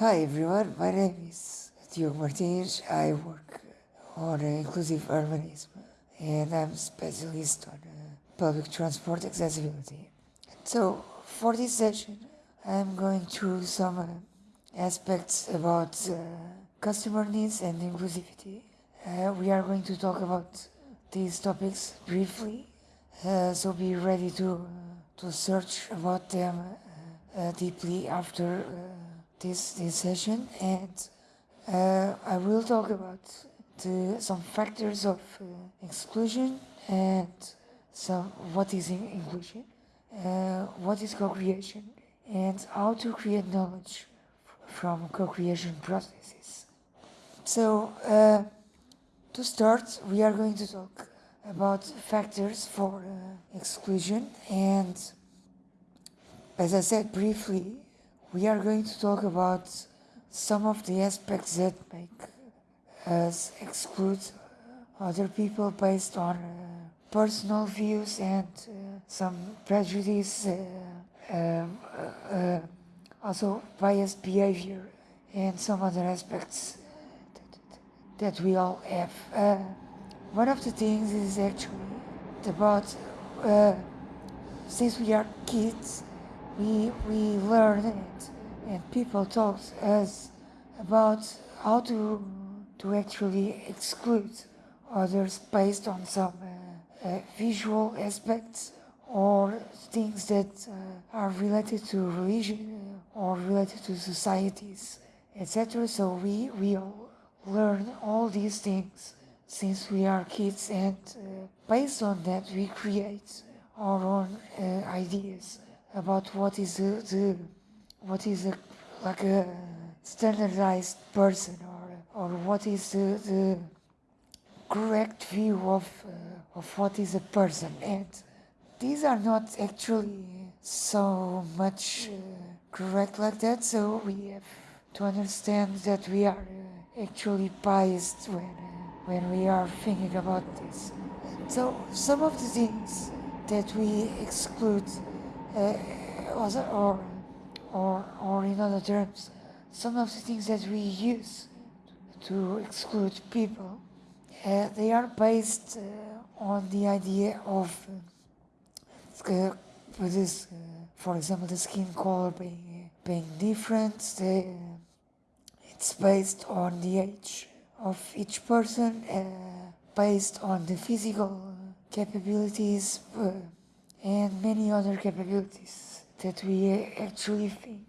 Hi everyone, my name is Diogo Martins. I work on inclusive urbanism and I'm a specialist on uh, public transport accessibility. So for this session, I'm going through some uh, aspects about uh, customer needs and inclusivity. We are going to talk about these topics briefly, so be ready to to search about them deeply after this this session, and uh, I will talk about the, some factors of uh, exclusion and some what is in inclusion, uh, what is co-creation, and how to create knowledge from co-creation processes. So. Uh, to start, we are going to talk about factors for uh, exclusion and as I said briefly, we are going to talk about some of the aspects that make us exclude other people based on uh, personal views and uh, some prejudice, uh, um, uh, uh, also biased behavior and some other aspects that we all have. Uh, one of the things is actually about since we are kids, we we learn it, and people taught us about how to to actually exclude others based on some uh, uh, visual aspects or things that uh, are related to religion or related to societies, etc. So we we learn all these things since we are kids and uh, based on that we create our own uh, ideas about what is the, the what is a, like a standardized person or or what is the, the correct view of uh, of what is a person and these are not actually so much uh, correct like that so we have to understand that we are uh, actually biased when uh, when we are thinking about this. So some of the things that we exclude, uh, or or or in other terms, some of the things that we use to exclude people, uh, they are based uh, on the idea of uh, this, for example, the skin color being being different. It's based on the age of each person, based on the physical capabilities and many other capabilities that we actually think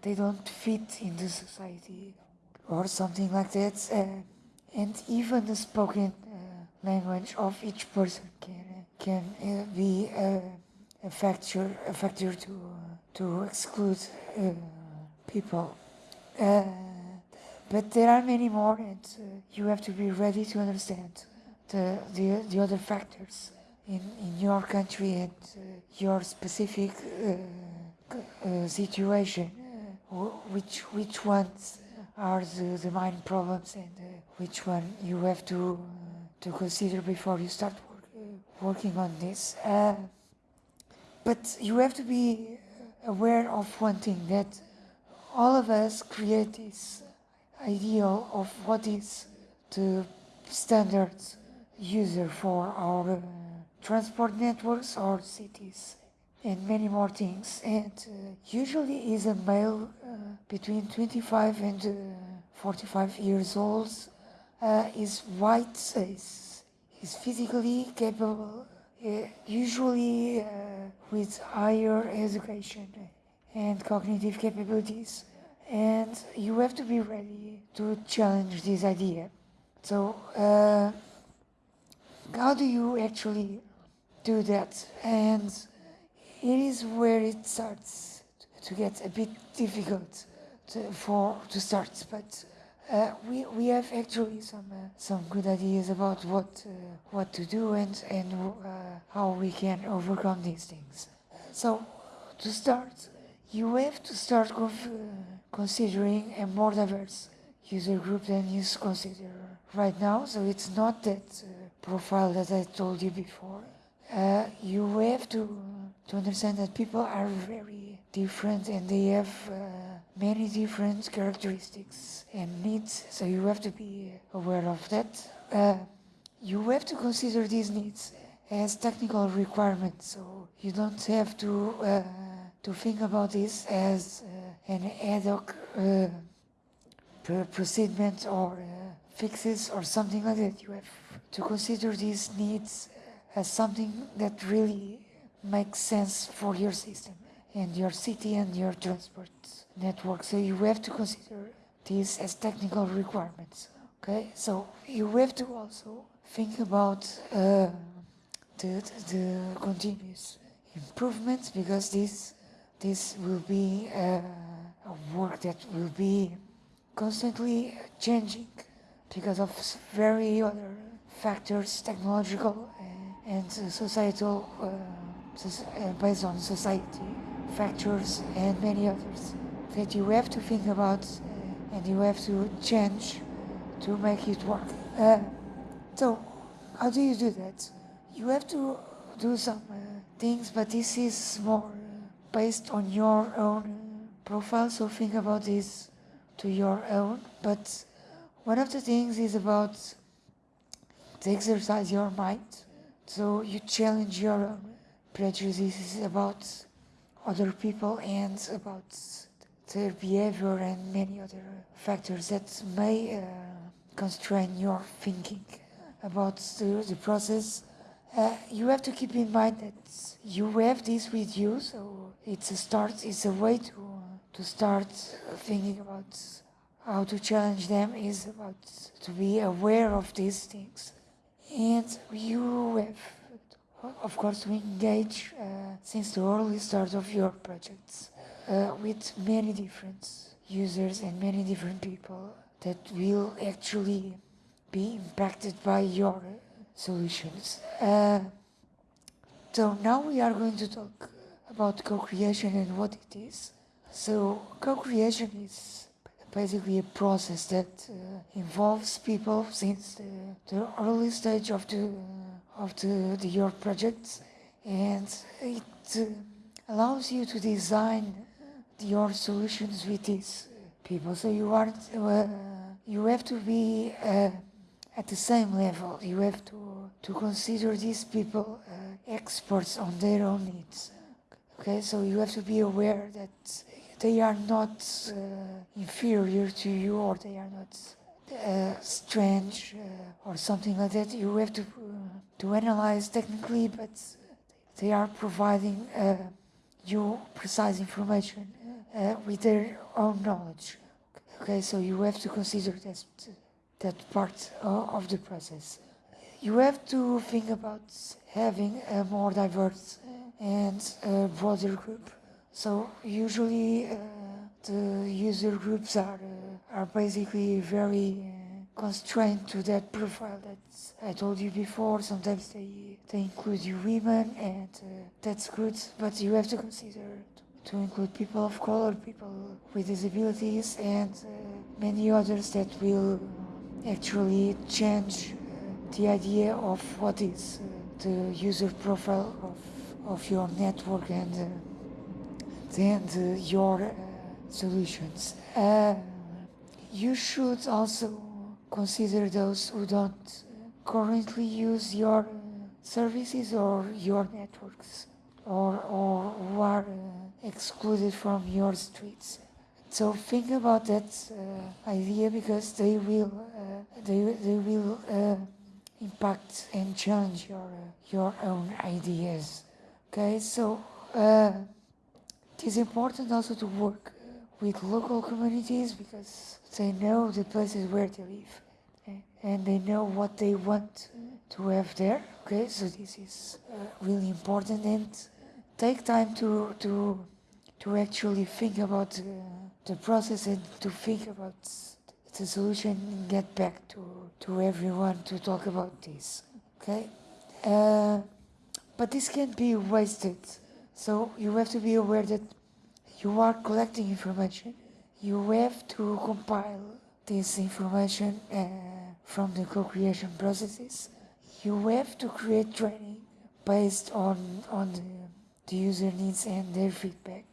they don't fit in the society or something like that. Uh, and even the spoken uh, language of each person can can uh, be a factor a factor to to exclude uh, people. Uh, but there are many more, and uh, you have to be ready to understand the, the, the other factors in, in your country and uh, your specific uh, uh situation, uh, which, which ones are the, the main problems and uh, which one you have to, to consider before you start work, working on this. but you have to be aware of one thing, that all of us create this ideal of what is the standard user for our transport networks or cities and many more things and uh, usually is a male uh, between 25 and uh, 45 years old uh, is white is, is physically capable uh, usually with higher education and cognitive capabilities and you have to be ready to challenge this idea. So, uh, how do you actually do that? And it is where it starts to get a bit difficult to, for to start, but uh, we we have actually some uh, some good ideas about what uh, what to do and and uh, how we can overcome these things. So, to start, you have to start considering a more diverse user group than you consider right now. So it's not that uh, profile that I told you before. Uh, you have to to understand that people are very different and they have uh, many different characteristics and needs, so you have to be aware of that. Uh, you have to consider these needs as technical requirements, so you don't have to uh, to think about this as uh, an ad hoc uh, procedure or fixes or something like that. You have to consider these needs as something that really makes sense for your system and your city and your transport network. So you have to consider these as technical requirements. Okay, so you have to also think about uh, the, the continuous improvements because this this will be uh, a work that will be constantly changing because of very other factors, technological and societal, uh, uh, based on society factors and many others that you have to think about uh, and you have to change to make it work. Uh, so, how do you do that? You have to do some uh, things, but this is more based on your own profile, so think about this to your own. But one of the things is about to exercise your mind, so you challenge your prejudices about other people and about their behavior and many other factors that may uh, constrain your thinking about the, the process. Uh, you have to keep in mind that you have this with you, so it's a start, it's a way to, to start thinking about how to challenge them is about to be aware of these things. And you have, of course, to engage uh, since the early start of your projects uh, with many different users and many different people that will actually be impacted by your solutions. Uh, so now we are going to talk about co-creation and what it is. So co-creation is basically a process that uh, involves people since the, the, early stage of the of the, the your project and it uh, allows you to design your solutions with these people. So you are uh, you have to be uh, at the same level. You have to to consider these people uh, experts on their own needs. Okay, so you have to be aware that they are not uh, inferior to you or they are not uh, strange uh, or something like that. You have to to analyze technically, but they are providing you precise information uh, with their own knowledge. Okay, so you have to consider that, that part of the process. You have to think about having a more diverse and broader group. So usually uh, the user groups are uh, are basically very uh, constrained to that profile that I told you before. Sometimes they they include you women, and uh, that's good. But you have to consider to include people of color, people with disabilities, and uh, many others that will actually change uh, the idea of what is the user profile of, of your network and the, your solutions. You should also consider those who don't currently use your services or your networks or, or who are excluded from your streets. So think about that uh, idea because they will uh, they, they will uh, impact and challenge your uh, your own ideas. Okay, so uh, it is important also to work with local communities because they know the places where they live and they know what they want to have there. Okay, so this is really important and take time to to to actually think about uh, the process and to think about the solution and get back to to everyone to talk about this okay uh, but this can't be wasted so you have to be aware that you are collecting information you have to compile this information uh, from the co-creation processes you have to create training based on on the the user needs and their feedback.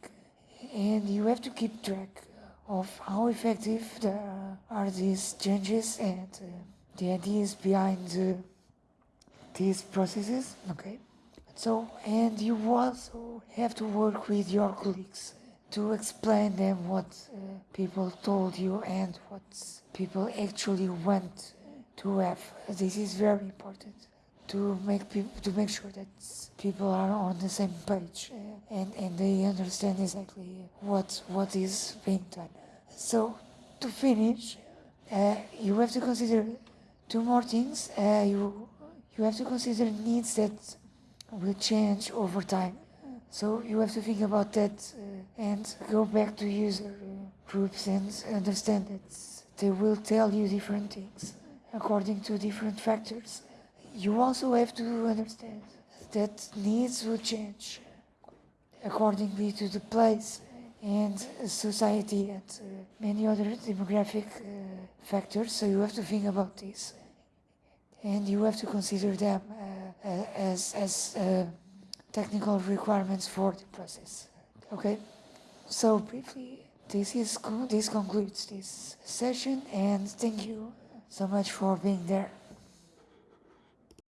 And you have to keep track of how effective there are these changes and uh, the ideas behind uh, these processes. Okay. So, and you also have to work with your colleagues to explain them what uh, people told you and what people actually want to have. This is very important to make people to make sure that people are on the same page uh, and and they understand exactly what what is being done. So, to finish, uh, you have to consider two more things. Uh, you you have to consider needs that will change over time. So you have to think about that uh, and go back to user groups and understand that they will tell you different things according to different factors. You also have to understand that needs will change accordingly to the place and society and uh, many other demographic uh, factors. So you have to think about this and you have to consider them uh as, as uh, technical requirements for the process. Okay, so briefly, this is this concludes this session, and thank you so much for being there.